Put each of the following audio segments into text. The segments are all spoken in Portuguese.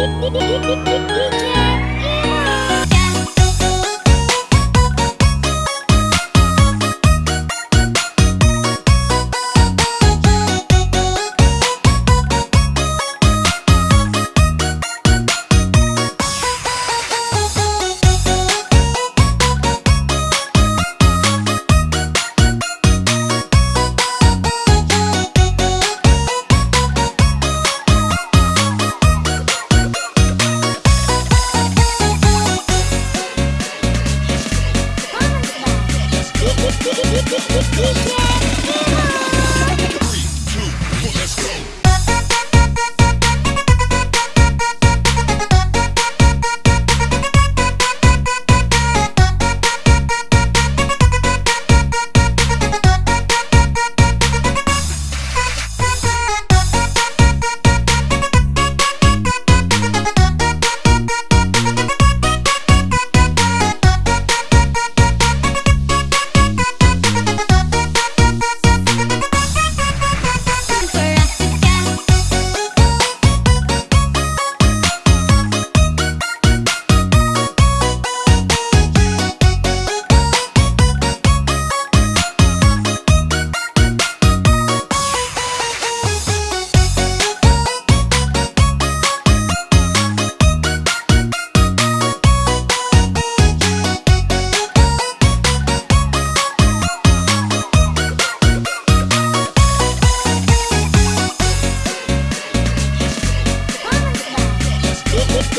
DJ. Yeah!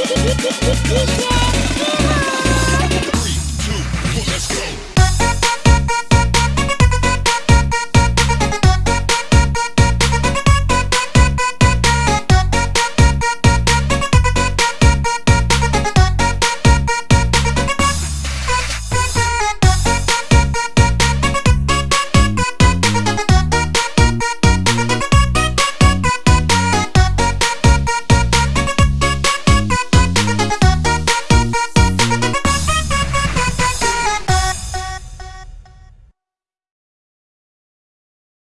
Three, two, one, let's go.